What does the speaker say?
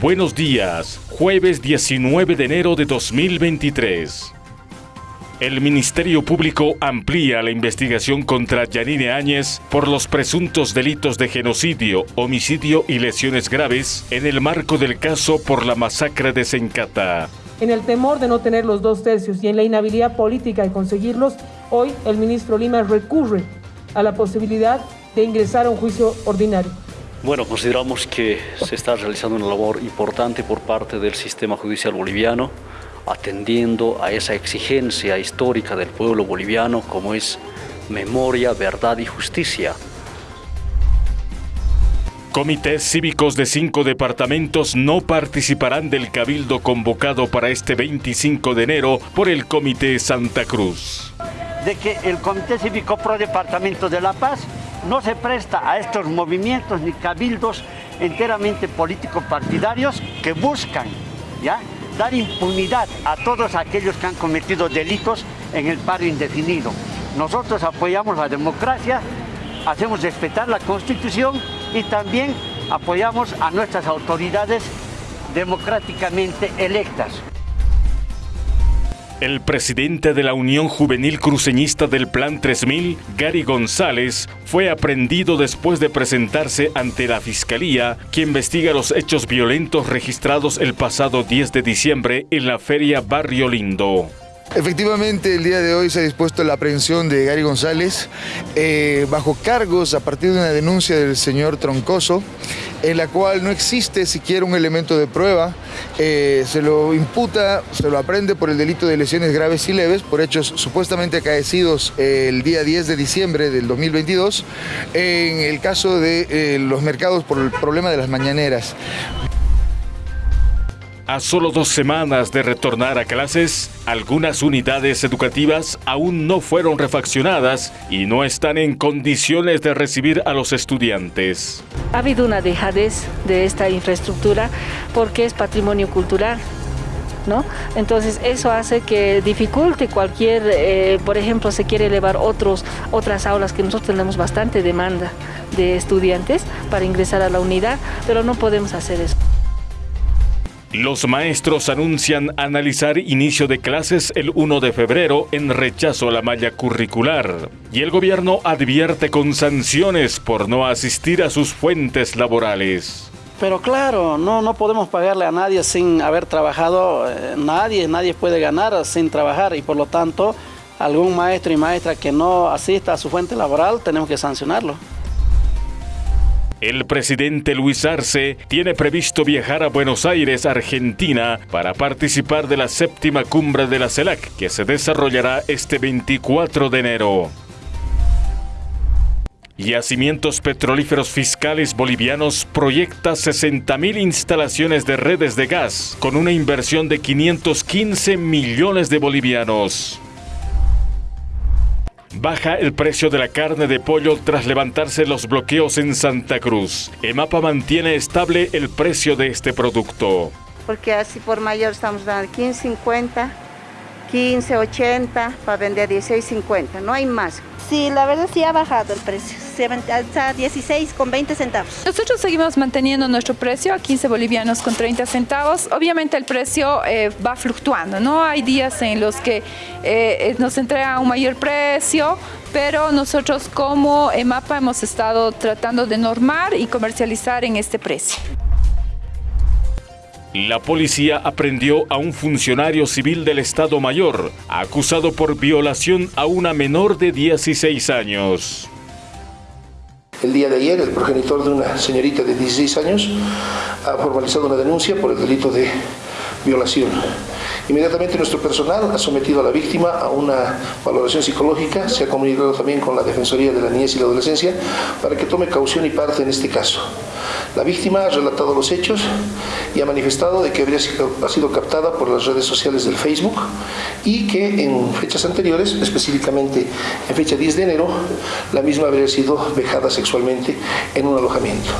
Buenos días, jueves 19 de enero de 2023. El Ministerio Público amplía la investigación contra Yanine Áñez por los presuntos delitos de genocidio, homicidio y lesiones graves en el marco del caso por la masacre de Sencata. En el temor de no tener los dos tercios y en la inhabilidad política de conseguirlos, hoy el ministro Lima recurre a la posibilidad de ingresar a un juicio ordinario. Bueno, consideramos que se está realizando una labor importante por parte del sistema judicial boliviano, atendiendo a esa exigencia histórica del pueblo boliviano como es memoria, verdad y justicia. Comités cívicos de cinco departamentos no participarán del cabildo convocado para este 25 de enero por el Comité Santa Cruz. De que el Comité Cívico Pro Departamento de La Paz no se presta a estos movimientos ni cabildos enteramente político-partidarios que buscan ¿ya? dar impunidad a todos aquellos que han cometido delitos en el paro indefinido. Nosotros apoyamos la democracia, hacemos respetar la Constitución y también apoyamos a nuestras autoridades democráticamente electas. El presidente de la Unión Juvenil Cruceñista del Plan 3000, Gary González, fue aprendido después de presentarse ante la Fiscalía, que investiga los hechos violentos registrados el pasado 10 de diciembre en la Feria Barrio Lindo. Efectivamente, el día de hoy se ha dispuesto la aprehensión de Gary González eh, bajo cargos a partir de una denuncia del señor Troncoso, en la cual no existe siquiera un elemento de prueba. Eh, se lo imputa, se lo aprende por el delito de lesiones graves y leves, por hechos supuestamente acaecidos el día 10 de diciembre del 2022, en el caso de eh, los mercados por el problema de las mañaneras. A solo dos semanas de retornar a clases, algunas unidades educativas aún no fueron refaccionadas y no están en condiciones de recibir a los estudiantes. Ha habido una dejadez de esta infraestructura porque es patrimonio cultural. ¿No? Entonces eso hace que dificulte cualquier, eh, por ejemplo, se quiere elevar otros, otras aulas que nosotros tenemos bastante demanda de estudiantes para ingresar a la unidad, pero no podemos hacer eso. Los maestros anuncian analizar inicio de clases el 1 de febrero en rechazo a la malla curricular. Y el gobierno advierte con sanciones por no asistir a sus fuentes laborales. Pero claro, no, no podemos pagarle a nadie sin haber trabajado, eh, nadie, nadie puede ganar sin trabajar y por lo tanto algún maestro y maestra que no asista a su fuente laboral tenemos que sancionarlo. El presidente Luis Arce tiene previsto viajar a Buenos Aires, Argentina, para participar de la séptima cumbre de la CELAC, que se desarrollará este 24 de enero. Yacimientos Petrolíferos Fiscales Bolivianos proyecta 60.000 instalaciones de redes de gas con una inversión de 515 millones de bolivianos. Baja el precio de la carne de pollo tras levantarse los bloqueos en Santa Cruz. EMAPA mantiene estable el precio de este producto. Porque así por mayor estamos dando 15.50, 15.80 para vender 16.50, no hay más. Sí, la verdad sí ha bajado el precio, está 16 con 20 centavos. Nosotros seguimos manteniendo nuestro precio a 15 bolivianos con 30 centavos. Obviamente el precio eh, va fluctuando, ¿no? Hay días en los que eh, nos entrega un mayor precio, pero nosotros como EMAPA hemos estado tratando de normar y comercializar en este precio. La policía aprendió a un funcionario civil del Estado Mayor, acusado por violación a una menor de 16 años. El día de ayer, el progenitor de una señorita de 16 años ha formalizado una denuncia por el delito de violación. Inmediatamente nuestro personal ha sometido a la víctima a una valoración psicológica, se ha comunicado también con la Defensoría de la Niñez y la Adolescencia para que tome caución y parte en este caso. La víctima ha relatado los hechos y ha manifestado de que habría sido, ha sido captada por las redes sociales del Facebook y que en fechas anteriores, específicamente en fecha 10 de enero, la misma habría sido vejada sexualmente en un alojamiento.